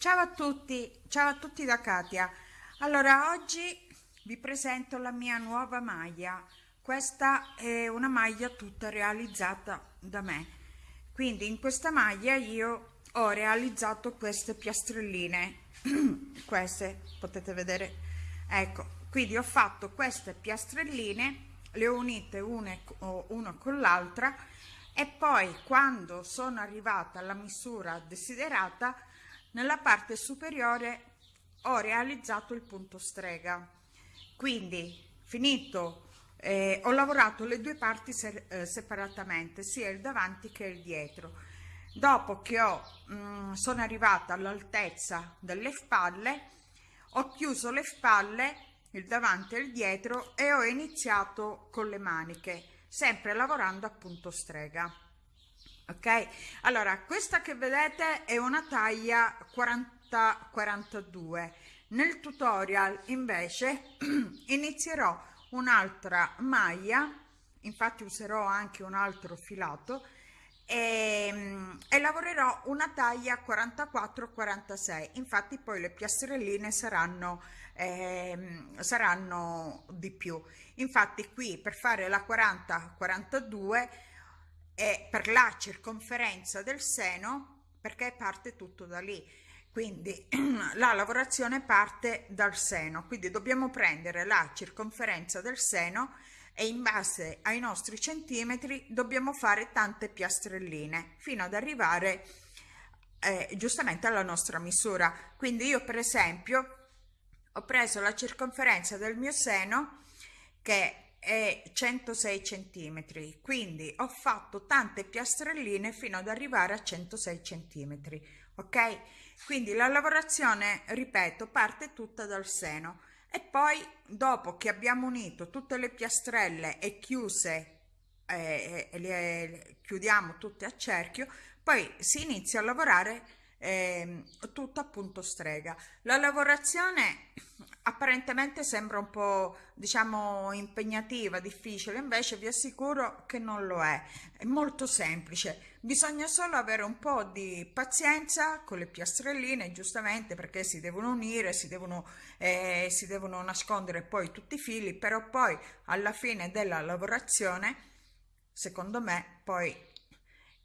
Ciao a tutti, ciao a tutti da Katia. Allora, oggi vi presento la mia nuova maglia. Questa è una maglia tutta realizzata da me. Quindi in questa maglia io ho realizzato queste piastrelline. queste potete vedere. Ecco, quindi ho fatto queste piastrelline, le ho unite une, una con l'altra e poi quando sono arrivata alla misura desiderata nella parte superiore ho realizzato il punto strega. Quindi finito eh, ho lavorato le due parti se, eh, separatamente sia il davanti che il dietro. Dopo che ho mh, mm, sono arrivata all'altezza delle spalle ho chiuso le spalle il davanti e il dietro e ho iniziato con le maniche sempre lavorando a punto strega ok? Allora questa che vedete è una taglia 40 42 nel tutorial invece inizierò un'altra maglia infatti userò anche un altro filato e, e, lavorerò una taglia 44 46 infatti poi le piastrelline saranno eh, saranno di più. Infatti qui per fare la 40 42 è per la circonferenza del seno perché parte tutto da lì. Quindi la lavorazione parte dal seno. Quindi dobbiamo prendere la circonferenza del seno e in base ai nostri centimetri dobbiamo fare tante piastrelline fino ad arrivare eh, giustamente alla nostra misura. Quindi io per esempio ho preso la circonferenza del mio seno che è 106 centimetri quindi ho fatto tante piastrelline fino ad arrivare a 106 centimetri ok? Quindi la lavorazione ripeto parte tutta dal seno. E poi dopo che abbiamo unito tutte le piastrelle e chiuse eh, le chiudiamo tutte a cerchio poi si inizia a lavorare eh, tutto appunto strega. La lavorazione apparentemente sembra un po' diciamo impegnativa difficile invece vi assicuro che non lo è. È molto semplice. Bisogna solo avere un po' di pazienza con le piastrelline giustamente perché si devono unire si devono eh, si devono nascondere poi tutti i fili però poi alla fine della lavorazione secondo me poi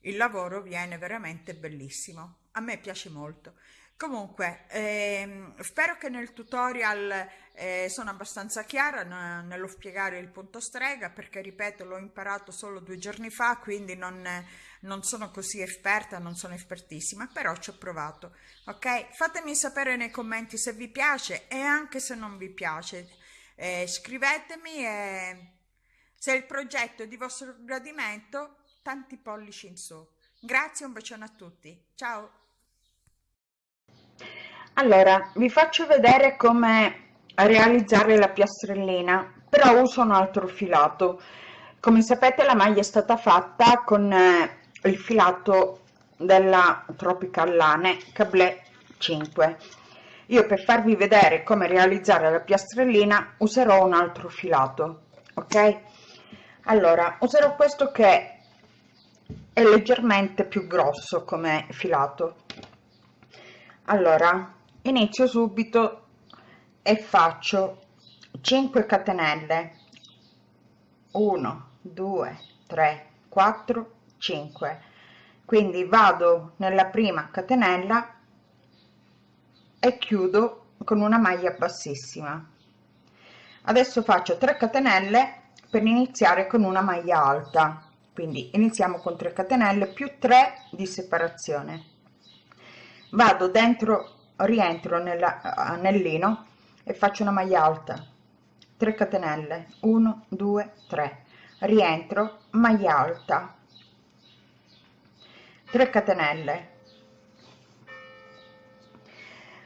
il lavoro viene veramente bellissimo a me piace molto. Comunque ehm, spero che nel tutorial eh, sono abbastanza chiara nello spiegare il punto strega perché ripeto l'ho imparato solo due giorni fa quindi non, non sono così esperta non sono espertissima però ci ho provato. Ok? Fatemi sapere nei commenti se vi piace e anche se non vi piace. Eh, scrivetemi e se il progetto è di vostro gradimento tanti pollici in su. Grazie un bacione a tutti. Ciao allora vi faccio vedere come realizzare la piastrellina però uso un altro filato. Come sapete la maglia è stata fatta con eh, il filato della Tropical Lane Cablé 5 io per farvi vedere come realizzare la piastrellina userò un altro filato ok? Allora userò questo che è leggermente più grosso come filato. Allora inizio subito e faccio 5 catenelle. 1 2 3 4 5 quindi vado nella prima catenella e chiudo con una maglia bassissima. Adesso faccio 3 catenelle per iniziare con una maglia alta. Quindi iniziamo con 3 catenelle più 3 di separazione. Vado dentro rientro nell'anellino e faccio una maglia alta. 3 catenelle. 1 2 3 rientro maglia alta. 3 catenelle.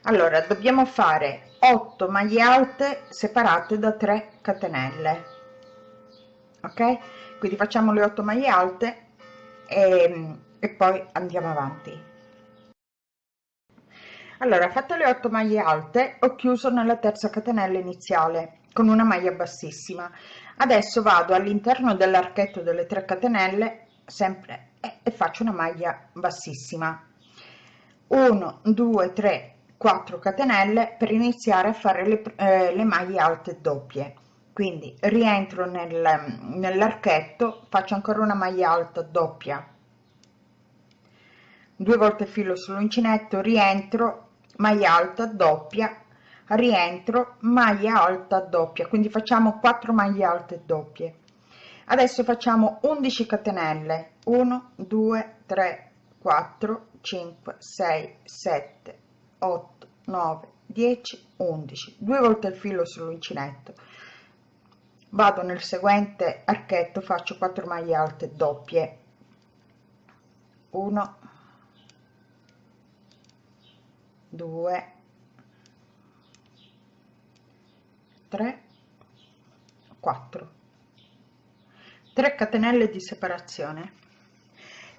Allora dobbiamo fare 8 maglie alte separate da 3 catenelle. Ok? Quindi facciamo le 8 maglie alte e, e poi andiamo avanti allora fatte le 8 maglie alte ho chiuso nella terza catenella iniziale con una maglia bassissima. Adesso vado all'interno dell'archetto delle 3 catenelle sempre e, e faccio una maglia bassissima. 1 2 3 4 catenelle per iniziare a fare le, eh, le maglie alte doppie. Quindi rientro nel, nell'archetto faccio ancora una maglia alta doppia. Due volte filo sull'uncinetto rientro maglia alta doppia rientro maglia alta doppia. Quindi facciamo 4 maglie alte doppie. Adesso facciamo 11 catenelle. 1 2 3 4 5 6 7 8 9 10 11 due volte il filo sull'uncinetto. Vado nel seguente archetto faccio 4 maglie alte doppie. 1 2 3 4 3 catenelle di separazione.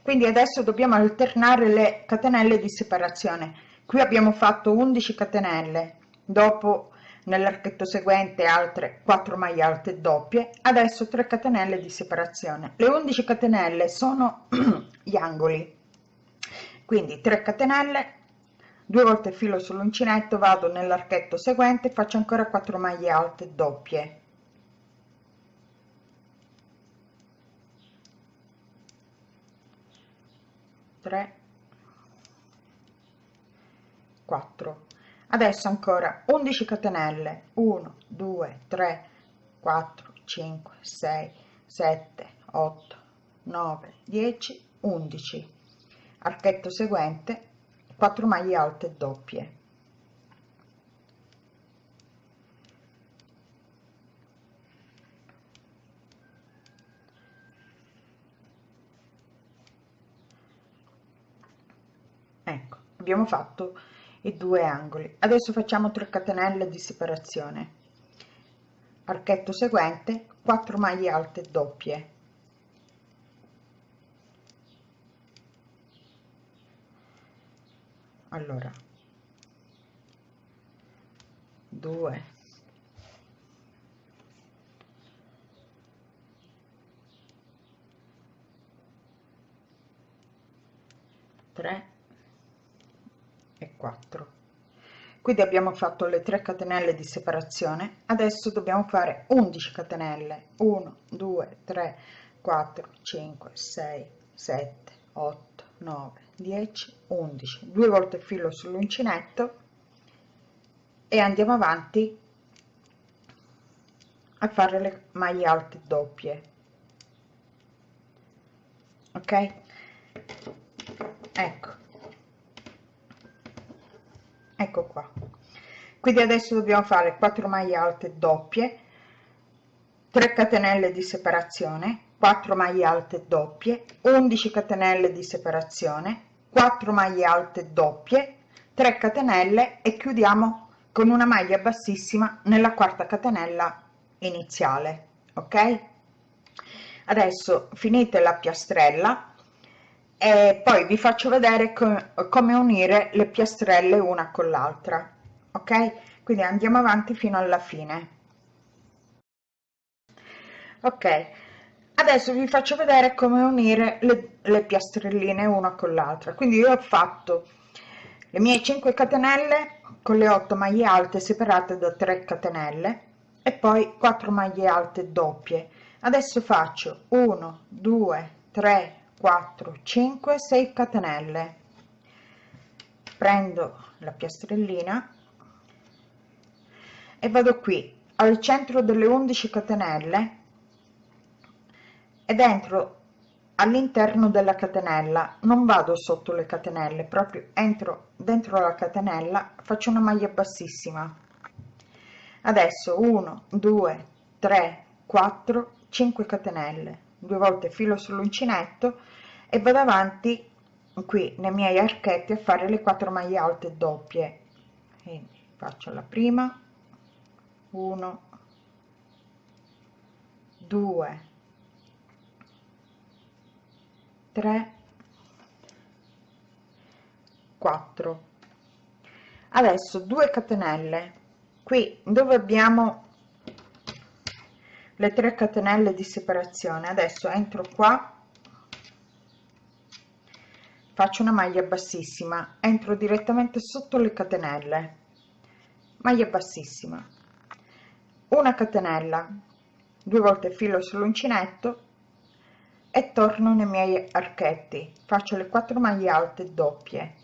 Quindi adesso dobbiamo alternare le catenelle di separazione. Qui abbiamo fatto 11 catenelle dopo nell'archetto seguente altre 4 maglie alte doppie adesso 3 catenelle di separazione. Le 11 catenelle sono gli angoli. Quindi 3 catenelle due volte filo sull'uncinetto vado nell'archetto seguente faccio ancora 4 maglie alte doppie. 3 4 adesso ancora 11 catenelle. 1 2 3 4 5 6 7 8 9 10 11 archetto seguente 4 maglie alte doppie. Ecco abbiamo fatto i due angoli. Adesso facciamo 3 catenelle di separazione. Archetto seguente 4 maglie alte doppie allora. 2 3 e 4 quindi abbiamo fatto le 3 catenelle di separazione. Adesso dobbiamo fare 11 catenelle. 1 2 3 4 5 6 7 8 9 10 11 due volte filo sull'uncinetto e andiamo avanti a fare le maglie alte doppie. Ok? Ecco. Ecco qua. Quindi adesso dobbiamo fare 4 maglie alte doppie 3 catenelle di separazione 4 maglie alte doppie 11 catenelle di separazione 4 maglie alte doppie 3 catenelle e chiudiamo con una maglia bassissima nella quarta catenella iniziale ok? Adesso finite la piastrella e poi vi faccio vedere co come unire le piastrelle una con l'altra ok? Quindi andiamo avanti fino alla fine. Ok adesso vi faccio vedere come unire le, le piastrelline una con l'altra. Quindi io ho fatto le mie 5 catenelle con le 8 maglie alte separate da 3 catenelle e poi 4 maglie alte doppie. Adesso faccio 1 2 3 4 5 6 catenelle. Prendo la piastrellina e vado qui al centro delle 11 catenelle e dentro all'interno della catenella. Non vado sotto le catenelle proprio entro dentro la catenella faccio una maglia bassissima. Adesso 1 2 3 4 5 catenelle. Due volte filo sull'uncinetto e vado avanti qui nei miei archetti a fare le 4 maglie alte doppie. Quindi faccio la prima. 1 2 3 4 adesso 2 catenelle. Qui dove abbiamo le 3 catenelle di separazione? Adesso entro qua. Faccio una maglia bassissima. Entro direttamente sotto le catenelle. Maglia bassissima. Una catenella due volte filo sull'uncinetto e torno nei miei archetti. Faccio le 4 maglie alte doppie.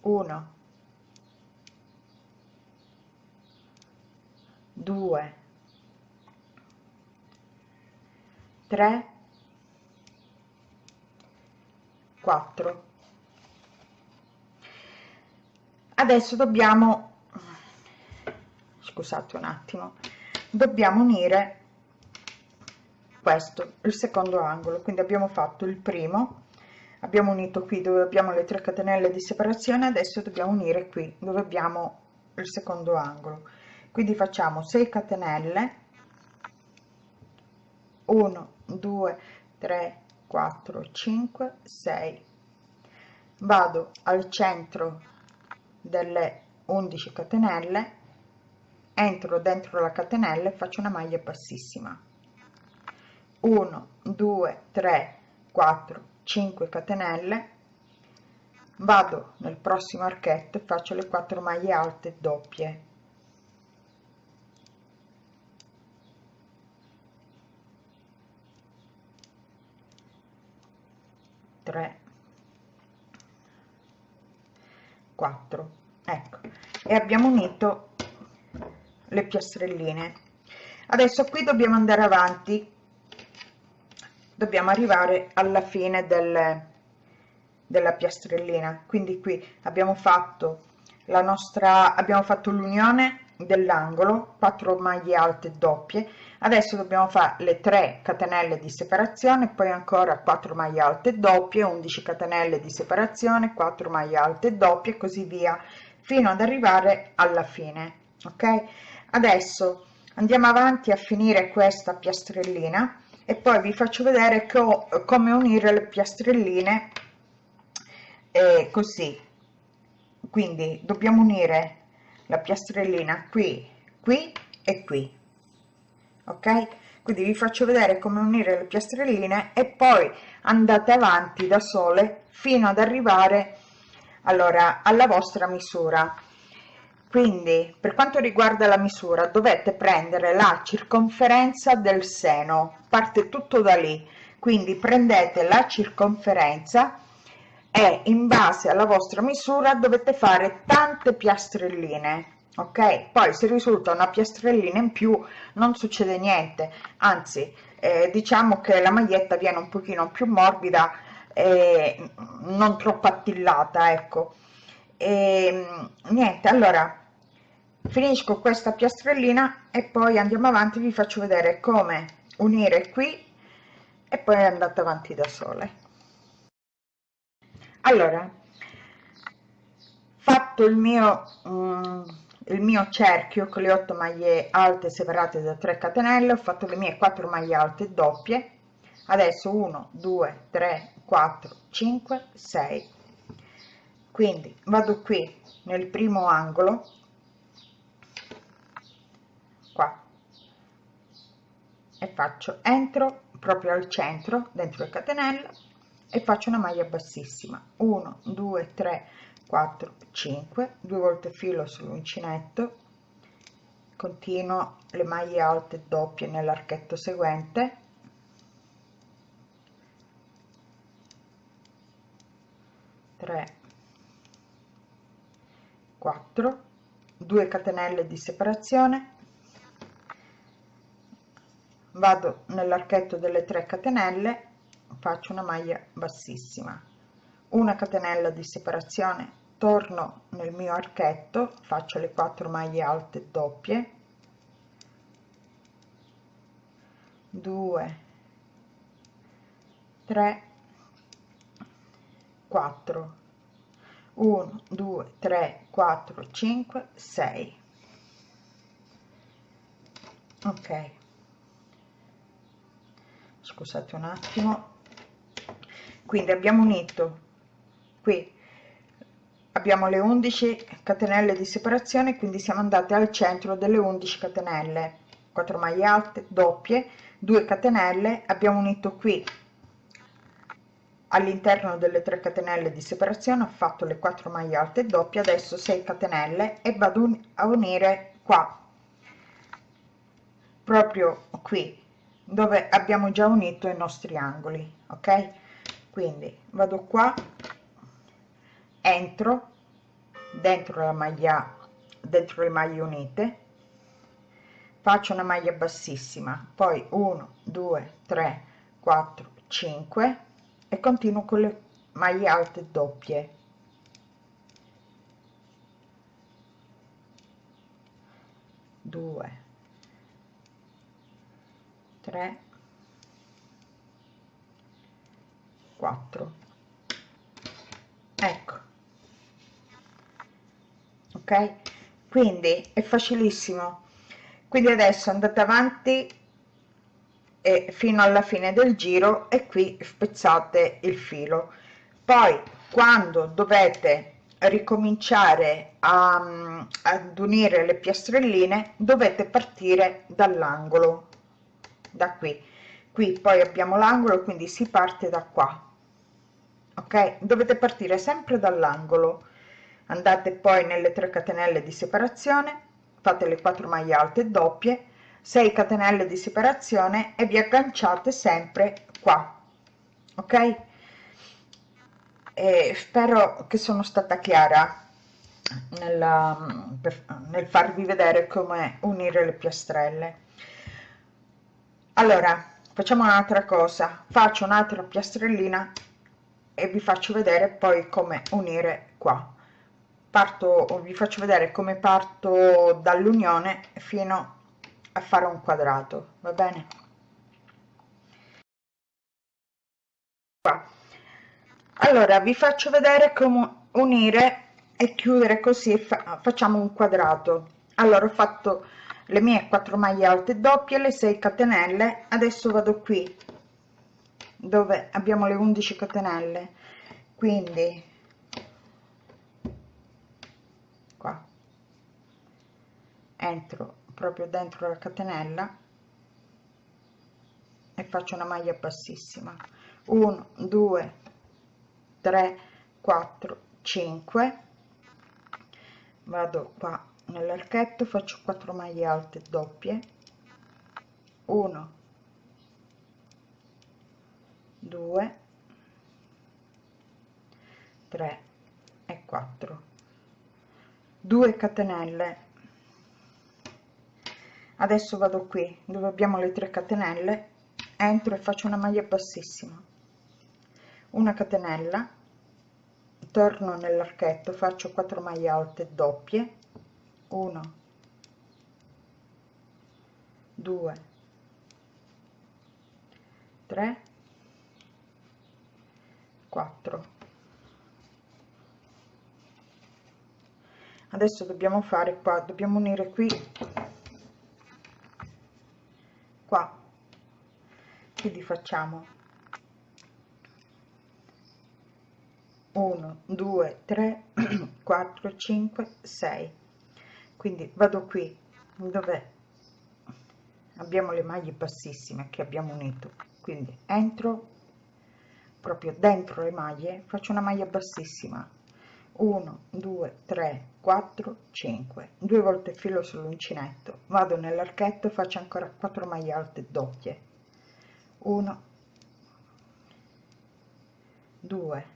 1 2 3 4 adesso dobbiamo scusate un attimo dobbiamo unire questo il secondo angolo. Quindi abbiamo fatto il primo abbiamo unito qui dove abbiamo le 3 catenelle di separazione adesso dobbiamo unire qui dove abbiamo il secondo angolo. Quindi facciamo 6 catenelle 1 2 3 4 5 6 vado al centro delle 11 catenelle entro dentro la catenella e faccio una maglia bassissima 1 2 3 4 5 catenelle. Vado nel prossimo archetto e faccio le 4 maglie alte doppie. 3 4 ecco. E abbiamo unito le piastrelline adesso qui dobbiamo andare avanti dobbiamo arrivare alla fine del, della piastrellina. Quindi qui abbiamo fatto la nostra abbiamo fatto l'unione dell'angolo 4 maglie alte doppie. Adesso dobbiamo fare le 3 catenelle di separazione poi ancora 4 maglie alte doppie 11 catenelle di separazione 4 maglie alte doppie così via fino ad arrivare alla fine ok? Adesso andiamo avanti a finire questa piastrellina e poi vi faccio vedere co come unire le piastrelline eh, così. Quindi dobbiamo unire la piastrellina qui qui e qui. Ok? Quindi vi faccio vedere come unire le piastrelline e poi andate avanti da sole fino ad arrivare allora alla vostra misura quindi per quanto riguarda la misura dovete prendere la circonferenza del seno. Parte tutto da lì. Quindi prendete la circonferenza e in base alla vostra misura dovete fare tante piastrelline ok? Poi se risulta una piastrellina in più non succede niente. Anzi eh, diciamo che la maglietta viene un pochino più morbida e non troppo attillata ecco. E niente allora finisco questa piastrellina e poi andiamo avanti vi faccio vedere come unire qui e poi andate avanti da sole. Allora fatto il mio um, il mio cerchio con le 8 maglie alte separate da 3 catenelle ho fatto le mie 4 maglie alte doppie. Adesso 1 2 3 4 5 6 quindi vado qui nel primo angolo qua. E faccio entro proprio al centro dentro le catenelle e faccio una maglia bassissima. 1 2 3 4 5 due volte filo sull'uncinetto. Continuo le maglie alte doppie nell'archetto seguente. Tre 4 2 catenelle di separazione vado nell'archetto delle 3 catenelle faccio una maglia bassissima. Una catenella di separazione torno nel mio archetto faccio le 4 maglie alte doppie. 2 3 4 1 2 3 4 5 6 ok scusate un attimo. Quindi abbiamo unito. Qui. Abbiamo le 11 catenelle di separazione quindi siamo andate al centro delle 11 catenelle. 4 maglie alte doppie 2 catenelle. Abbiamo unito qui all'interno delle 3 catenelle di separazione ho fatto le 4 maglie alte doppie adesso 6 catenelle e vado a unire qua. Proprio qui dove abbiamo già unito i nostri angoli ok? Quindi vado qua entro dentro la maglia dentro le maglie unite faccio una maglia bassissima poi 1 2 3 4 5 e continuo con le maglie alte doppie. Due tre quattro. Ecco. Ok? Quindi è facilissimo. Quindi adesso andate avanti e fino alla fine del giro e qui spezzate il filo. Poi quando dovete ricominciare a, ad unire le piastrelline dovete partire dall'angolo da qui. Qui poi abbiamo l'angolo quindi si parte da qua. Ok? Dovete partire sempre dall'angolo. Andate poi nelle 3 catenelle di separazione fate le 4 maglie alte doppie 6 catenelle di separazione e vi agganciate sempre qua. Ok? E spero che sono stata chiara nella, nel farvi vedere come unire le piastrelle allora facciamo un'altra cosa. Faccio un'altra piastrellina e vi faccio vedere poi come unire qua. Parto vi faccio vedere come parto dall'unione fino a fare un quadrato va bene? Qua. Allora vi faccio vedere come unire e chiudere così fa facciamo un quadrato. Allora ho fatto le mie 4 maglie alte doppie le 6 catenelle. Adesso vado qui dove abbiamo le 11 catenelle. Quindi qua. Entro proprio dentro la catenella e faccio una maglia bassissima. 1 2 3 4 5 vado qua nell'archetto faccio 4 maglie alte doppie. 1 2 3 e 4 2 catenelle. Adesso vado qui dove abbiamo le 3 catenelle. Entro e faccio una maglia bassissima. Una catenella. Torno nell'archetto faccio 4 maglie alte doppie 1 2 3 4 adesso dobbiamo fare qua dobbiamo unire qui. Qua. Quindi facciamo 1 2 3 4 5 6 quindi vado qui dove abbiamo le maglie bassissime che abbiamo unito. Quindi entro proprio dentro le maglie faccio una maglia bassima 1 2 3 4 5 due volte filo sull'uncinetto. Vado nell'archetto faccio ancora 4 maglie alte doppie. 1 2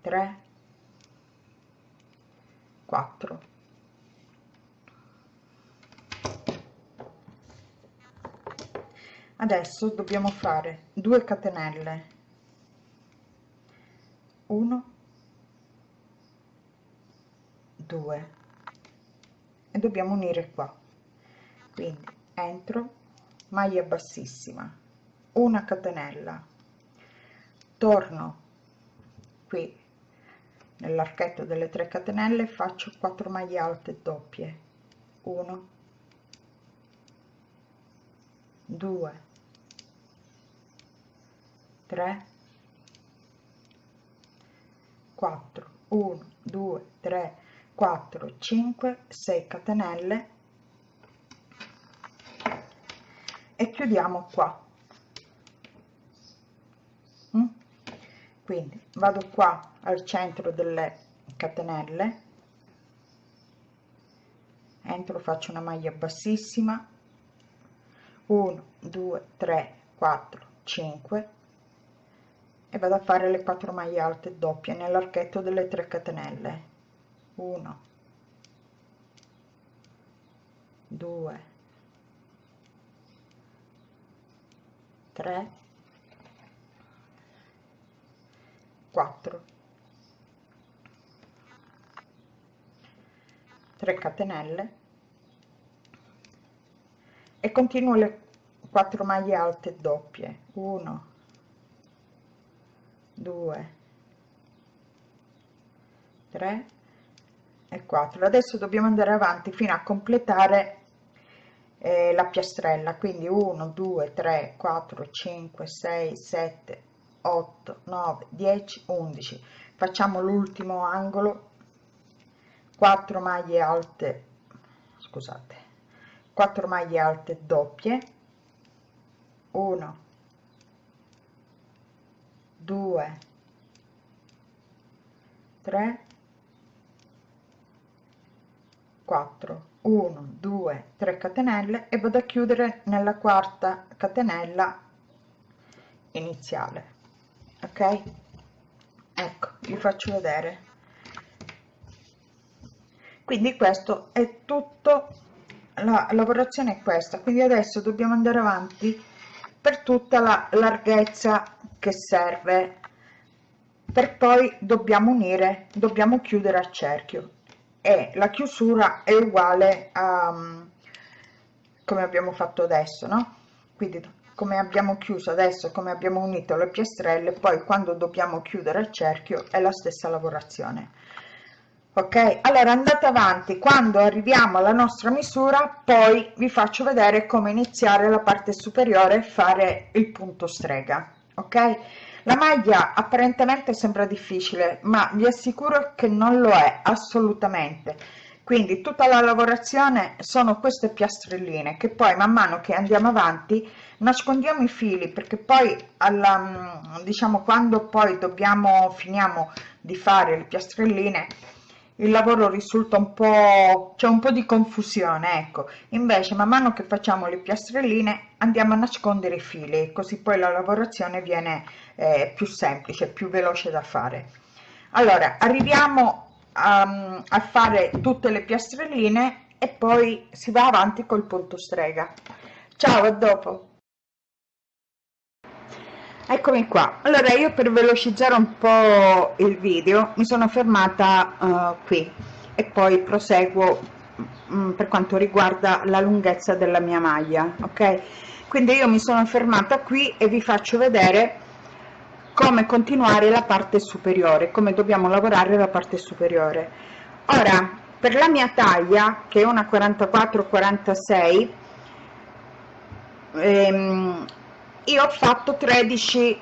3 4 adesso dobbiamo fare 2 catenelle. 1 2 e dobbiamo unire qua. Quindi entro maglia bassissima una catenella. Torno qui nell'archetto delle 3 catenelle faccio 4 maglie alte doppie. 1 2 3 4 1 2 3 4 5 6 catenelle. E chiudiamo qua. Mm? Quindi vado qua al centro delle catenelle. Entro faccio una maglia bassissima. 1 2 3 4 5 e vado a fare le 4 maglie alte doppie nell'archetto delle 3 catenelle. 1 2 3 4 3 catenelle. E continuo le 4 maglie alte doppie. 1 2 3 e 4 adesso dobbiamo andare avanti fino a completare eh, la piastrella. Quindi 1 2 3 4 5 6 7 8 9 10 11 facciamo l'ultimo angolo. 4 maglie alte scusate 4 maglie alte doppie. 1 2 3 4 1 2 3 catenelle e vado a chiudere nella quarta catenella iniziale ok? Ecco vi faccio vedere. Quindi questo è tutto. La lavorazione è questa. Quindi adesso dobbiamo andare avanti per tutta la larghezza che serve. Per poi dobbiamo unire dobbiamo chiudere a cerchio. E la chiusura è uguale a come abbiamo fatto adesso no? Quindi come abbiamo chiuso adesso come abbiamo unito le piastrelle poi quando dobbiamo chiudere il cerchio è la stessa lavorazione. Ok? Allora andate avanti. Quando arriviamo alla nostra misura poi vi faccio vedere come iniziare la parte superiore e fare il punto strega. Ok? La maglia apparentemente sembra difficile ma vi assicuro che non lo è assolutamente quindi tutta la lavorazione sono queste piastrelline che poi man mano che andiamo avanti nascondiamo i fili perché poi alla diciamo quando poi dobbiamo finiamo di fare le piastrelline il lavoro risulta un po' c'è un po di confusione ecco. Invece man mano che facciamo le piastrelline andiamo a nascondere i fili così poi la lavorazione viene eh, più semplice più veloce da fare. Allora arriviamo a, a fare tutte le piastrelline e poi si va avanti col punto strega. Ciao a dopo. Eccomi qua. Allora io per velocizzare un po il video mi sono fermata uh, qui e poi proseguo um, per quanto riguarda la lunghezza della mia maglia ok? Quindi io mi sono fermata qui e vi faccio vedere come continuare la parte superiore come dobbiamo lavorare la parte superiore. Ora per la mia taglia che è una 44 46 ehm, io ho fatto 13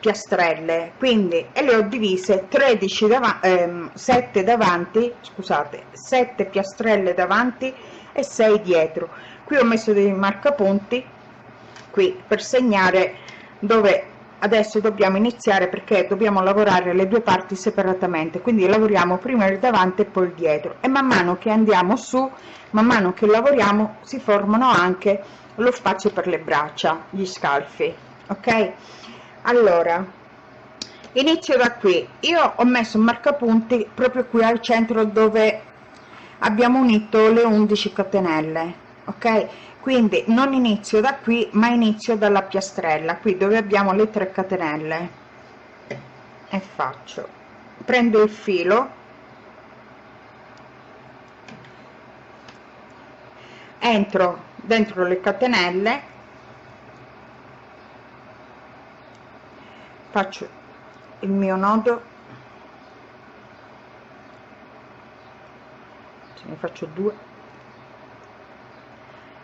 piastrelle quindi e le ho divise 13 davanti ehm, 7 davanti scusate 7 piastrelle davanti e 6 dietro. Qui ho messo dei marcapunti qui per segnare dove adesso dobbiamo iniziare perché dobbiamo lavorare le due parti separatamente quindi lavoriamo prima il davanti e poi il dietro. E man mano che andiamo su man mano che lavoriamo si formano anche lo spazio per le braccia gli scalfi ok? Allora inizio da qui. Io ho messo un marcapunti proprio qui al centro dove abbiamo unito le 11 catenelle ok quindi non inizio da qui ma inizio dalla piastrella. Qui dove abbiamo le 3 catenelle. E faccio. Prendo il filo. Entro dentro le catenelle. Faccio il mio nodo. Ne faccio due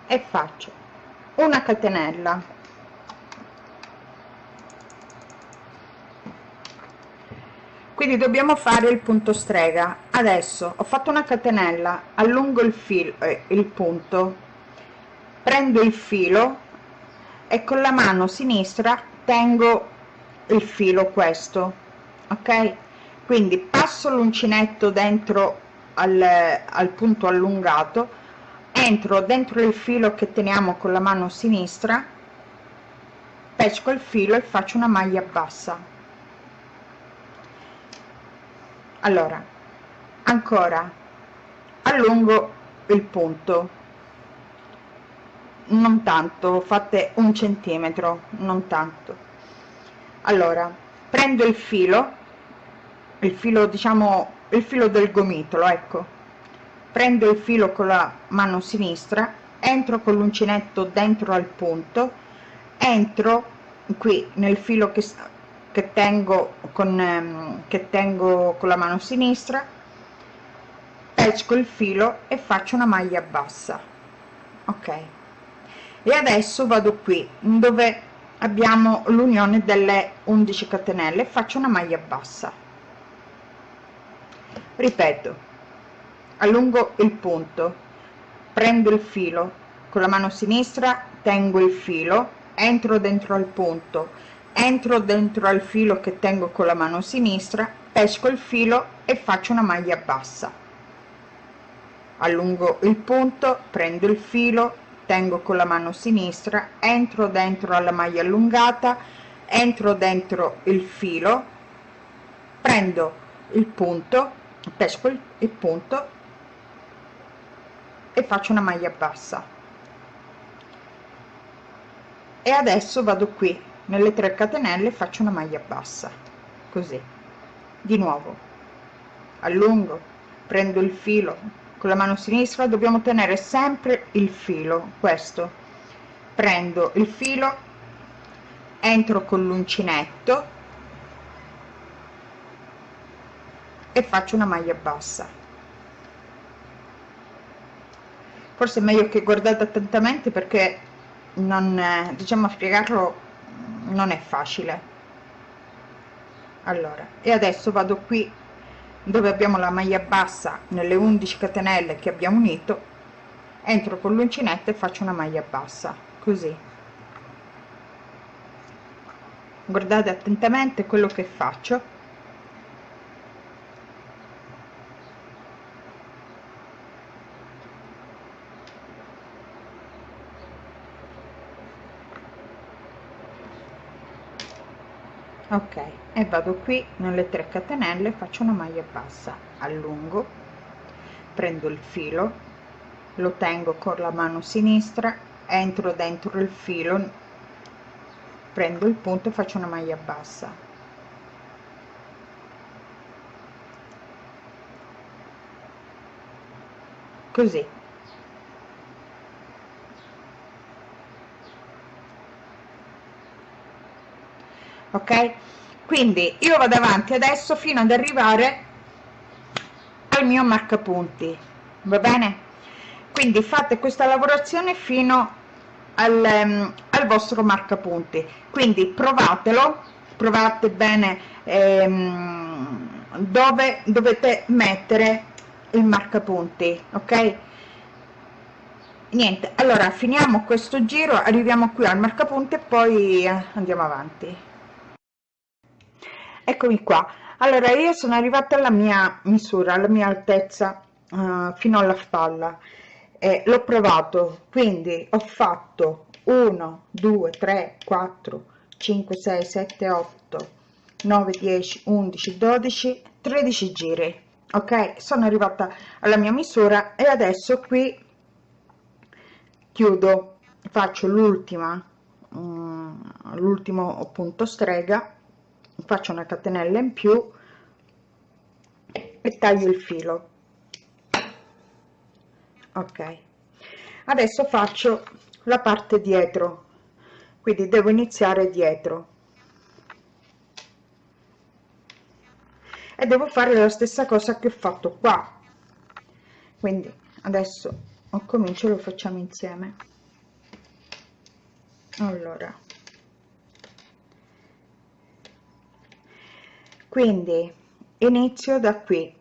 e faccio una catenella. Quindi dobbiamo fare il punto strega. Adesso ho fatto una catenella allungo il filo eh, il punto prendo il filo e con la mano sinistra tengo il filo questo ok? Quindi passo l'uncinetto dentro al, al punto allungato entro dentro il filo che teniamo con la mano sinistra pesco il filo e faccio una maglia bassa. Allora ancora allungo il punto. Non tanto fate un centimetro non tanto. Allora prendo il filo il filo diciamo il filo del gomitolo ecco prendo il filo con la mano sinistra entro con l'uncinetto dentro al punto entro qui nel filo che, che tengo con ehm, che tengo con la mano sinistra pesco il filo e faccio una maglia bassa ok? E adesso vado qui dove abbiamo l'unione delle 11 catenelle faccio una maglia bassa. Ripeto allungo il punto. Prendo il filo. Con la mano sinistra tengo il filo. Entro dentro al punto. Entro dentro al filo che tengo con la mano sinistra pesco il filo e faccio una maglia bassa. Allungo il punto prendo il filo tengo con la mano sinistra entro dentro alla maglia allungata entro dentro il filo prendo il punto pesco il, il punto e faccio una maglia bassa. E adesso vado qui nelle 3 catenelle faccio una maglia bassa così. Di nuovo. Allungo prendo il filo con la mano sinistra dobbiamo tenere sempre il filo questo. Prendo il filo entro con l'uncinetto e faccio una maglia bassa forse è meglio che guardate attentamente perché non diciamo a spiegarlo non è facile. Allora e adesso vado qui dove abbiamo la maglia bassa nelle 11 catenelle che abbiamo unito entro con l'uncinetto e faccio una maglia bassa così. Guardate attentamente quello che faccio ok e vado qui nelle 3 catenelle faccio una maglia bassa allungo prendo il filo lo tengo con la mano sinistra entro dentro il filo prendo il punto faccio una maglia bassa. Così ok? Quindi io vado avanti adesso fino ad arrivare al mio marcapunti va bene? Quindi fate questa lavorazione fino al, um, al vostro marcapunti quindi provatelo provate bene ehm, dove dovete mettere il marcapunti ok? Niente allora finiamo questo giro arriviamo qui al marcapunti e poi eh, andiamo avanti eccomi qua. Allora io sono arrivata alla mia misura alla mia altezza uh, fino alla spalla. E l'ho provato. Quindi ho fatto 1 2 3 4 5 6 7 8 9 10 11 12 13 giri. Ok? Sono arrivata alla mia misura e adesso qui chiudo. Faccio l'ultima um, l'ultimo punto strega faccio una catenella in più e taglio il filo. Ok. Adesso faccio la parte dietro. Quindi devo iniziare dietro. E devo fare la stessa cosa che ho fatto qua. Quindi adesso comincio lo facciamo insieme. Allora quindi inizio da qui.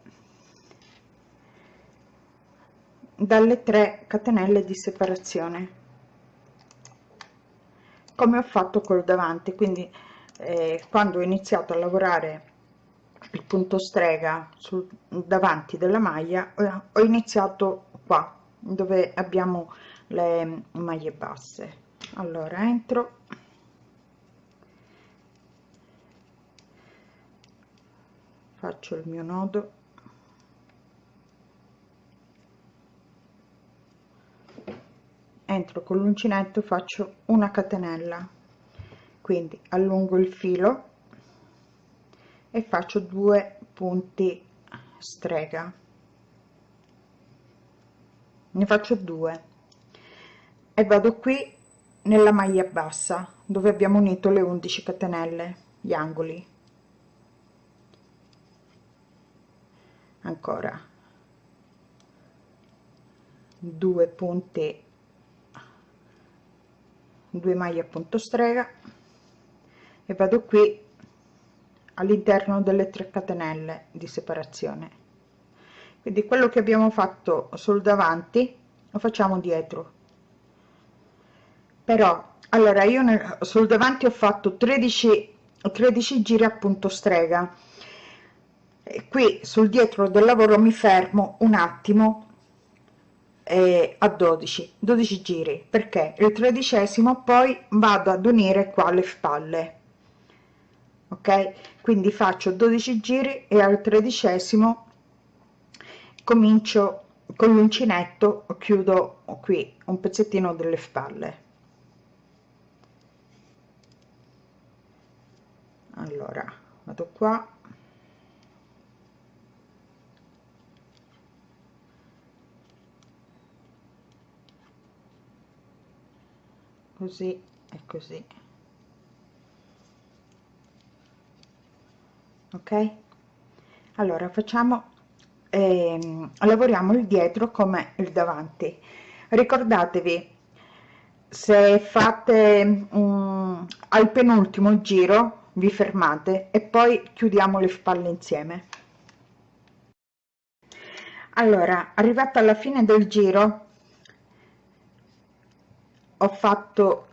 Dalle 3 catenelle di separazione. Come ho fatto col davanti quindi eh, quando ho iniziato a lavorare il punto strega sul davanti della maglia ho iniziato qua dove abbiamo le maglie basse. Allora entro faccio il mio nodo. Entro con l'uncinetto faccio una catenella. Quindi allungo il filo e faccio due punti strega. Ne faccio due. E vado qui nella maglia bassa dove abbiamo unito le 11 catenelle gli angoli ancora. Due punti. Due maglie a punto strega. E vado qui all'interno delle 3 catenelle di separazione. Quindi quello che abbiamo fatto sul davanti lo facciamo dietro. Però allora io sul davanti ho fatto 13 13 giri a punto strega e qui sul dietro del lavoro mi fermo un attimo eh, a 12 12 giri. Perché? Il tredicesimo poi vado ad unire qua le spalle. Ok? Quindi faccio 12 giri e al tredicesimo comincio con l'uncinetto chiudo qui un pezzettino delle spalle. Allora vado qua così e così. Ok? Allora facciamo ehm, lavoriamo il dietro come il davanti. Ricordatevi se fate um, al penultimo giro vi fermate e poi chiudiamo le spalle insieme. Allora arrivata alla fine del giro ho fatto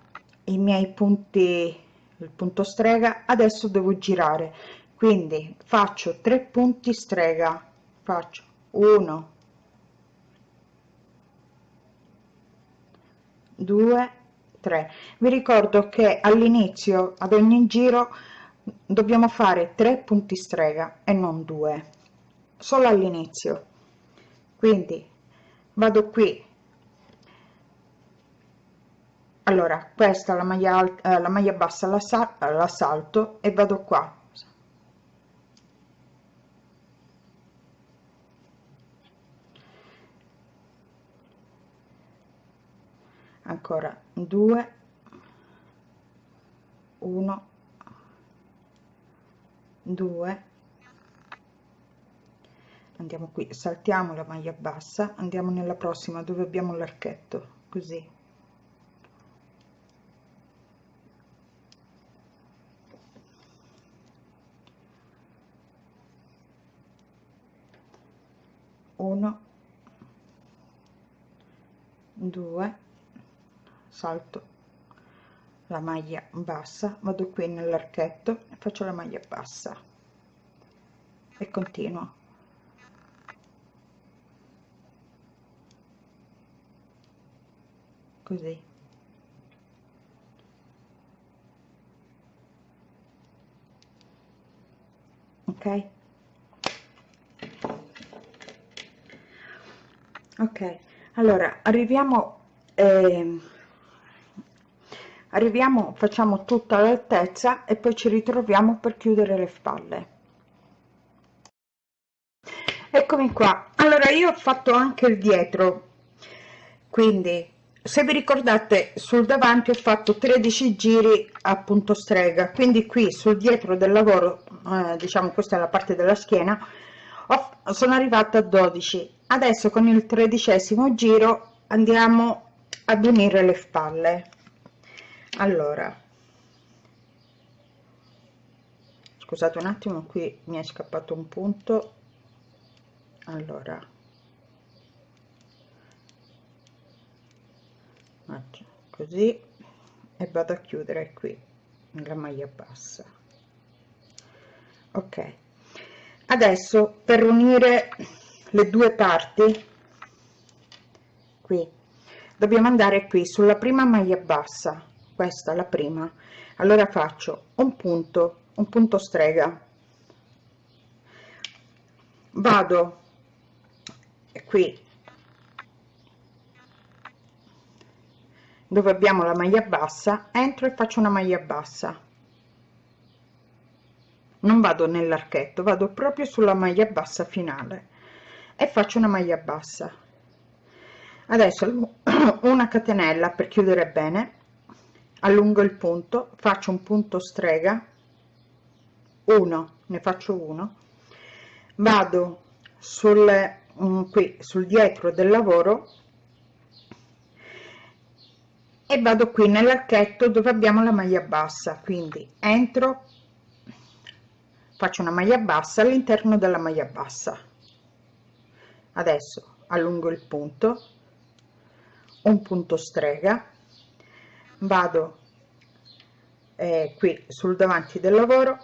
i miei punti il punto strega adesso devo girare. Quindi faccio tre punti strega. Faccio 1 2 3 vi ricordo che all'inizio ad ogni giro dobbiamo fare tre punti strega e non due. Solo all'inizio. Quindi vado qui allora questa la maglia alta la maglia bassa la, la salto e vado qua. Ancora 2 1 2 andiamo qui saltiamo la maglia bassa andiamo nella prossima dove abbiamo l'archetto così 2 salto la maglia bassa vado qui nell'archetto e faccio la maglia bassa e continuo. Così. Ok? Ok allora arriviamo eh, arriviamo facciamo tutta l'altezza e poi ci ritroviamo per chiudere le spalle. Eccomi qua. Allora io ho fatto anche il dietro. Quindi se vi ricordate sul davanti ho fatto 13 giri a punto strega. Quindi qui sul dietro del lavoro eh, diciamo questa è la parte della schiena ho, sono arrivata a 12 adesso con il tredicesimo giro andiamo ad unire le spalle. Allora. Scusate un attimo qui mi è scappato un punto. Allora. Così e vado a chiudere qui la maglia bassa. Ok. Adesso per unire le due parti. Qui. Dobbiamo andare qui sulla prima maglia bassa. Questa la prima. Allora faccio un punto un punto strega. Vado. Qui. Dove abbiamo la maglia bassa entro e faccio una maglia bassa. Non vado nell'archetto vado proprio sulla maglia bassa finale e faccio una maglia bassa. Adesso una catenella per chiudere bene allungo il punto faccio un punto strega 1 ne faccio uno vado sul um, qui sul dietro del lavoro e vado qui nell'archetto dove abbiamo la maglia bassa. Quindi entro faccio una maglia bassa all'interno della maglia bassa adesso allungo il punto. Un punto strega. Vado eh, qui sul davanti del lavoro.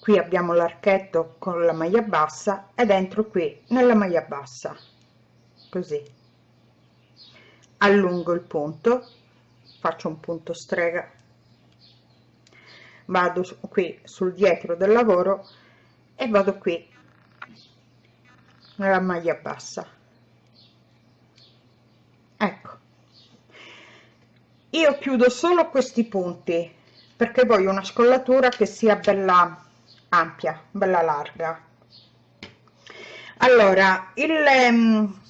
Qui abbiamo l'archetto con la maglia bassa ed entro qui nella maglia bassa. Così. Allungo il punto. Faccio un punto strega. Vado qui sul dietro del lavoro e vado qui nella maglia bassa. Ecco. Io chiudo solo questi punti perché voglio una scollatura che sia bella ampia bella larga. Allora il, um,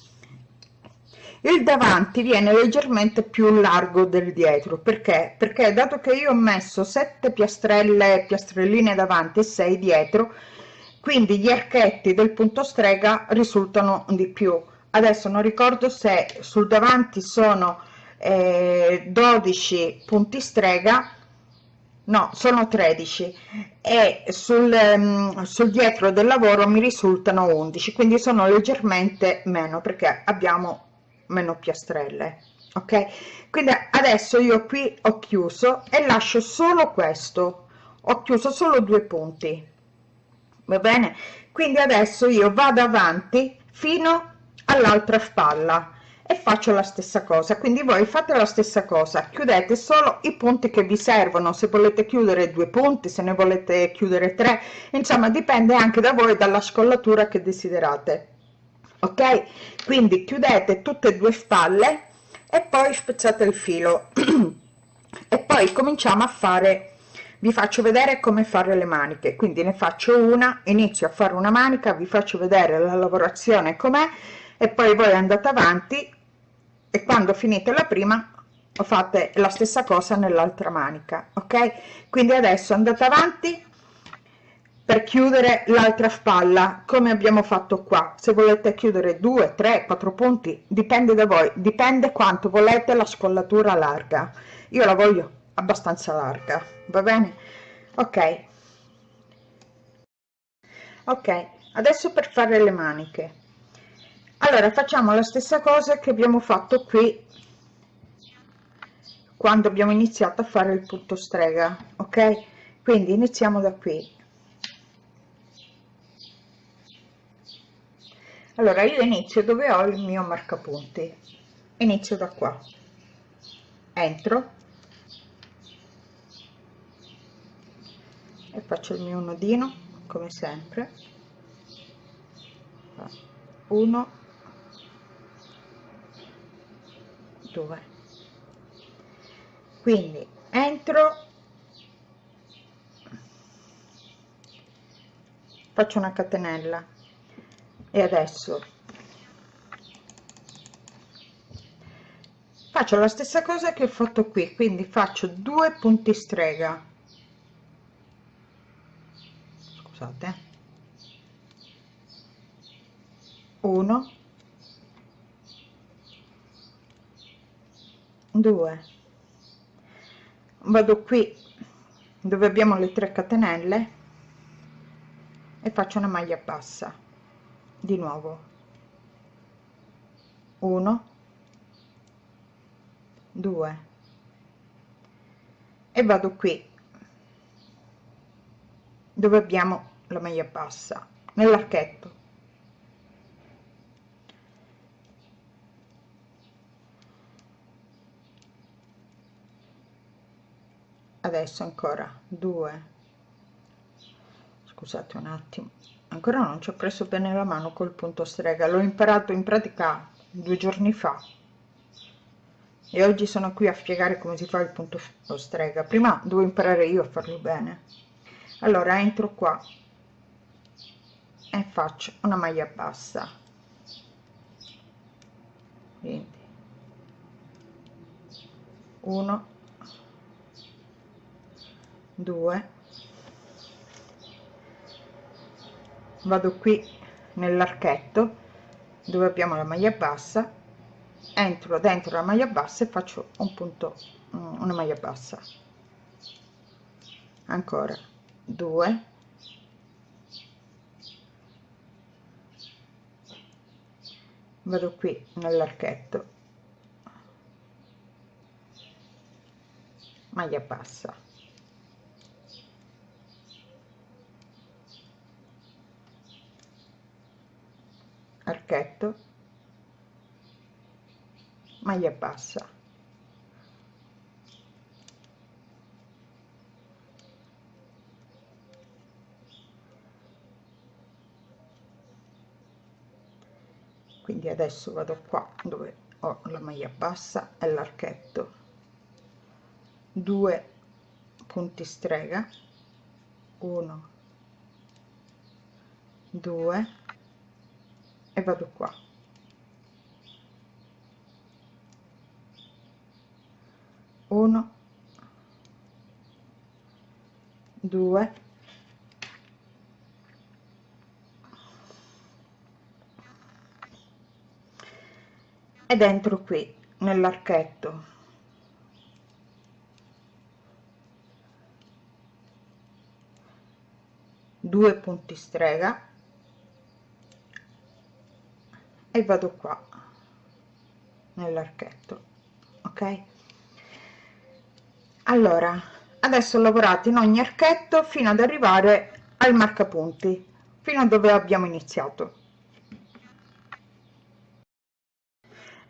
il davanti viene leggermente più largo del dietro. Perché? Perché dato che io ho messo 7 piastrelle piastrelline davanti e 6 dietro quindi gli archetti del punto strega risultano di più. Adesso non ricordo se sul davanti sono eh, 12 punti strega no sono 13 e sul, um, sul dietro del lavoro mi risultano 11 quindi sono leggermente meno perché abbiamo meno piastrelle ok? Quindi adesso io qui ho chiuso e lascio solo questo. Ho chiuso solo due punti va bene? Quindi adesso io vado avanti fino all'altra spalla e faccio la stessa cosa. Quindi voi fate la stessa cosa. Chiudete solo i punti che vi servono. Se volete chiudere due punti se ne volete chiudere tre. Insomma dipende anche da voi dalla scollatura che desiderate. Ok? Quindi chiudete tutte e due spalle e poi spezzate il filo. E poi cominciamo a fare vi faccio vedere come fare le maniche. Quindi ne faccio una inizio a fare una manica vi faccio vedere la lavorazione com'è e poi voi andate avanti e quando finite la prima fate la stessa cosa nell'altra manica ok? Quindi adesso andate avanti per chiudere l'altra spalla come abbiamo fatto qua. Se volete chiudere 2 3 4 punti dipende da voi dipende quanto volete la scollatura larga. Io la voglio abbastanza larga. Va bene? Ok. Ok adesso per fare le maniche. Allora facciamo la stessa cosa che abbiamo fatto qui quando abbiamo iniziato a fare il punto strega ok? Quindi iniziamo da qui. Allora io inizio dove ho il mio marcapunti. Inizio da qua. Entro e faccio il mio nodino come sempre. 1 2 quindi entro faccio una catenella. E adesso faccio la stessa cosa che ho fatto qui quindi faccio due punti strega scusate 1 2 vado qui dove abbiamo le 3 catenelle e faccio una maglia bassa di nuovo. 1 2 e vado qui dove abbiamo la maglia bassa nell'archetto. Adesso ancora due. Scusate un attimo ancora non ci ho preso bene la mano col punto strega l'ho imparato in pratica due giorni fa. E oggi sono qui a spiegare come si fa il punto strega. Prima devo imparare io a farlo bene. Allora entro qua e faccio una maglia bassa. Quindi. 1 2 vado qui nell'archetto. Dove abbiamo la maglia bassa. Entro dentro la maglia bassa e faccio un punto una maglia bassa. Ancora. 2 vado qui nell'archetto. Maglia bassa. Archetto. Maglia bassa quindi adesso vado qua dove ho la maglia bassa e l'archetto. Due punti strega. 1 2 e vado qua. Uno. Due ed entro qui nell'archetto. Due punti strega. E vado qua nell'archetto ok? Allora adesso ho lavorato in ogni archetto fino ad arrivare al marcapunti fino a dove abbiamo iniziato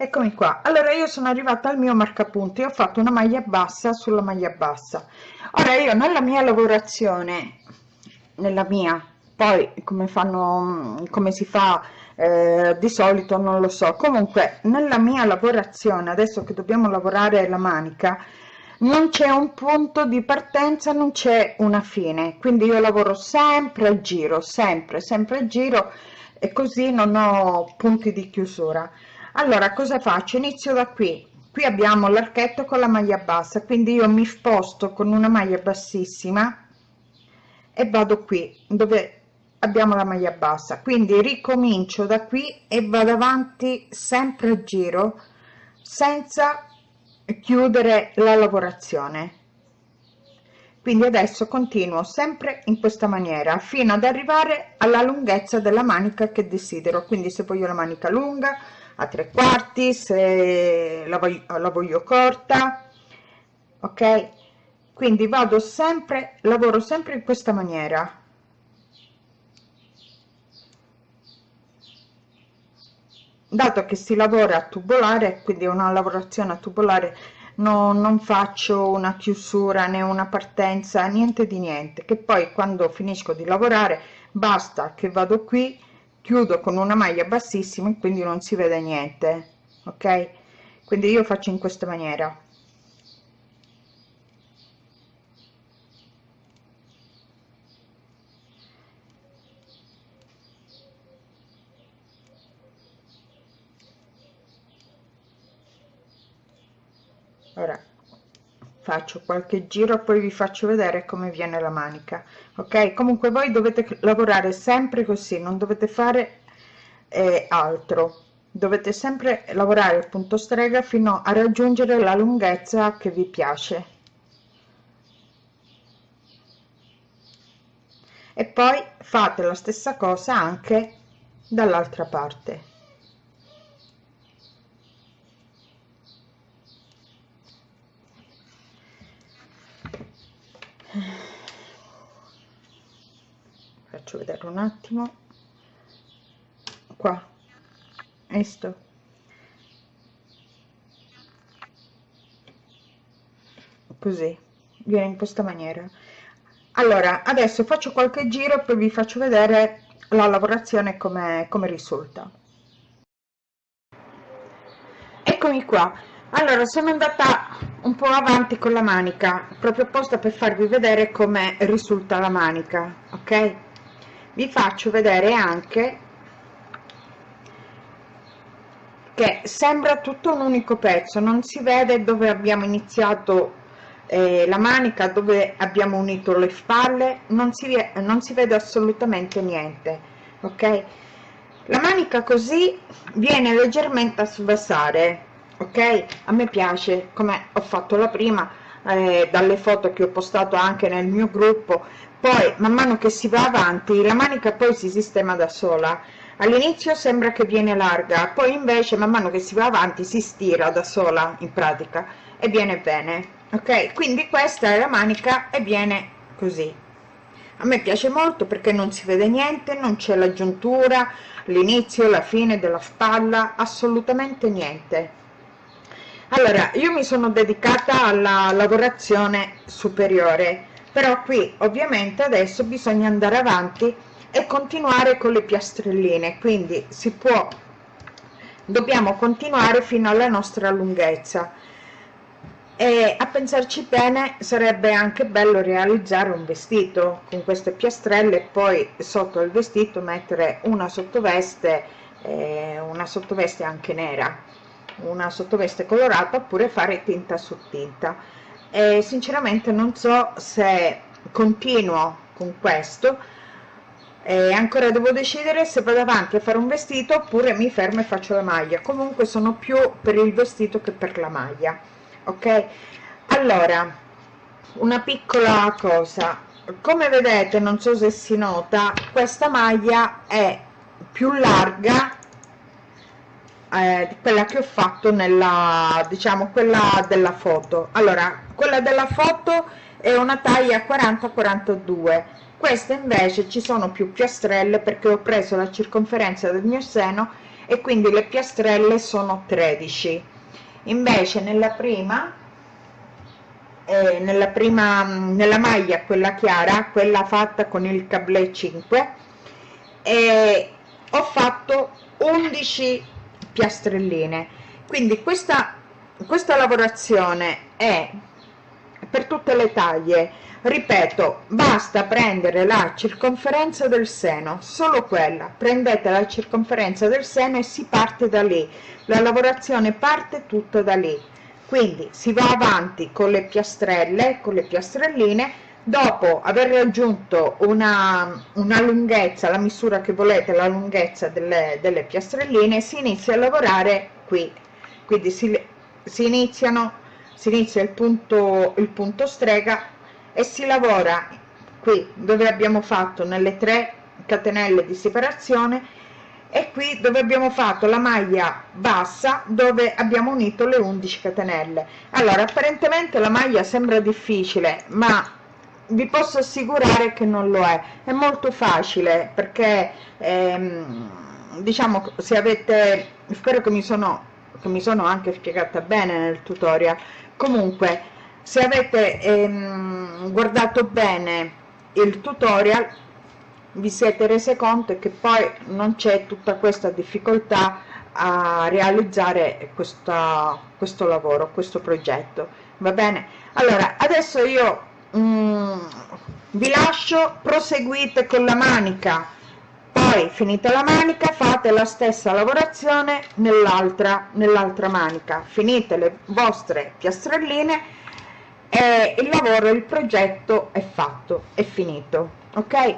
eccomi qua. Allora io sono arrivata al mio marcapunti. Ho fatto una maglia bassa sulla maglia bassa. Ora io nella mia lavorazione nella mia poi come fanno come si fa eh, di solito non lo so. Comunque nella mia lavorazione adesso che dobbiamo lavorare la manica non c'è un punto di partenza non c'è una fine. Quindi io lavoro sempre a giro sempre sempre a giro e così non ho punti di chiusura allora cosa faccio? Inizio da qui. Qui abbiamo l'archetto con la maglia bassa quindi io mi sposto con una maglia bassissima e vado qui dove abbiamo la maglia bassa. Quindi ricomincio da qui e vado avanti sempre a giro senza chiudere la lavorazione. Quindi adesso continuo sempre in questa maniera fino ad arrivare alla lunghezza della manica che desidero. Quindi se voglio la manica lunga a tre quarti se la voglio, la voglio corta ok? Quindi vado sempre lavoro sempre in questa maniera. Dato che si lavora a tubolare quindi una lavorazione a tubolare no, non faccio una chiusura né una partenza niente di niente che poi quando finisco di lavorare basta che vado qui chiudo con una maglia bassissima quindi non si vede niente ok? Quindi io faccio in questa maniera. Ora faccio qualche giro poi vi faccio vedere come viene la manica. Ok? Comunque voi dovete lavorare sempre così non dovete fare eh, altro. Dovete sempre lavorare il punto strega fino a raggiungere la lunghezza che vi piace. E poi fate la stessa cosa anche dall'altra parte faccio vedere un attimo. Qua. Visto così. Viene in questa maniera. Allora adesso faccio qualche giro poi vi faccio vedere la lavorazione come, come risulta. Eccomi qua allora sono andata un po' avanti con la manica proprio apposta per farvi vedere come risulta la manica ok? Vi faccio vedere anche che sembra tutto un unico pezzo non si vede dove abbiamo iniziato eh, la manica dove abbiamo unito le spalle non si, non si vede assolutamente niente ok? La manica così viene leggermente a sbasare ok? A me piace come ho fatto la prima eh, dalle foto che ho postato anche nel mio gruppo. Poi man mano che si va avanti la manica poi si sistema da sola. All'inizio sembra che viene larga poi invece man mano che si va avanti si stira da sola in pratica e viene bene. Ok? Quindi questa è la manica e viene così. A me piace molto perché non si vede niente non c'è la giuntura l'inizio la fine della spalla assolutamente niente allora io mi sono dedicata alla lavorazione superiore però qui ovviamente adesso bisogna andare avanti e continuare con le piastrelline quindi si può dobbiamo continuare fino alla nostra lunghezza. E a pensarci bene sarebbe anche bello realizzare un vestito con queste piastrelle e poi sotto il vestito mettere una sottoveste eh, una sottoveste anche nera una sottoveste colorata oppure fare tinta su tinta. E sinceramente non so se continuo con questo. E ancora devo decidere se vado avanti a fare un vestito oppure mi fermo e faccio la maglia. Comunque sono più per il vestito che per la maglia ok? Allora una piccola cosa. Come vedete non so se si nota questa maglia è più larga eh, quella che ho fatto nella diciamo quella della foto. Allora quella della foto è una taglia 40 42 questa invece ci sono più piastrelle perché ho preso la circonferenza del mio seno e quindi le piastrelle sono 13 invece nella prima eh, nella prima nella maglia quella chiara quella fatta con il cablè 5 e ho fatto 11 piastrelline. Quindi questa questa lavorazione è per tutte le taglie. Ripeto basta prendere la circonferenza del seno solo quella. Prendete la circonferenza del seno e si parte da lì. La lavorazione parte tutta da lì. Quindi si va avanti con le piastrelle con le piastrelline dopo aver raggiunto una, una lunghezza la misura che volete la lunghezza delle, delle piastrelline si inizia a lavorare qui. Quindi si, si iniziano si inizia il punto il punto strega e si lavora qui dove abbiamo fatto nelle tre catenelle di separazione e qui dove abbiamo fatto la maglia bassa dove abbiamo unito le 11 catenelle. Allora apparentemente la maglia sembra difficile ma vi posso assicurare che non lo è. È molto facile perché ehm, diciamo se avete spero che mi sono che mi sono anche spiegata bene nel tutorial. Comunque se avete ehm, guardato bene il tutorial vi siete rese conto che poi non c'è tutta questa difficoltà a realizzare questa, questo lavoro questo progetto. Va bene? Allora adesso io mm, vi lascio proseguite con la manica. Poi finita la manica fate la stessa lavorazione nell'altra nell'altra manica. Finite le vostre piastrelline e il lavoro il progetto è fatto è finito ok?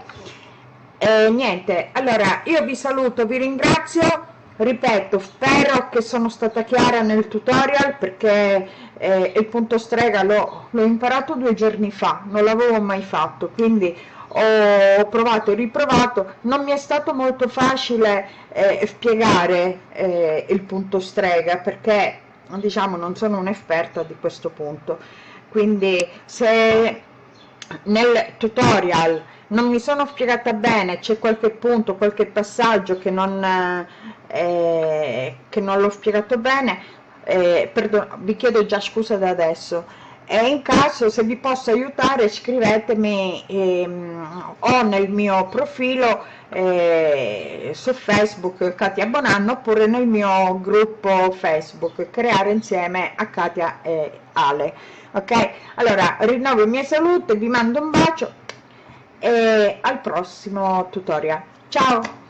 E niente allora io vi saluto vi ringrazio ripeto spero che sono stata chiara nel tutorial perché eh, il punto strega l'ho imparato due giorni fa non l'avevo mai fatto quindi ho provato e riprovato. Non mi è stato molto facile eh, spiegare eh, il punto strega perché diciamo non sono un'esperta di questo punto. Quindi se nel tutorial non mi sono spiegata bene c'è qualche punto qualche passaggio che non eh, che non l'ho spiegato bene. Eh, perdono, vi chiedo già scusa da adesso. E in caso se vi posso aiutare scrivetemi ehm, o nel mio profilo eh, su facebook Katia Bonanno oppure nel mio gruppo facebook creare insieme a Katia e Ale. Ok? Allora rinnovo i miei saluti vi mando un bacio e al prossimo tutorial. Ciao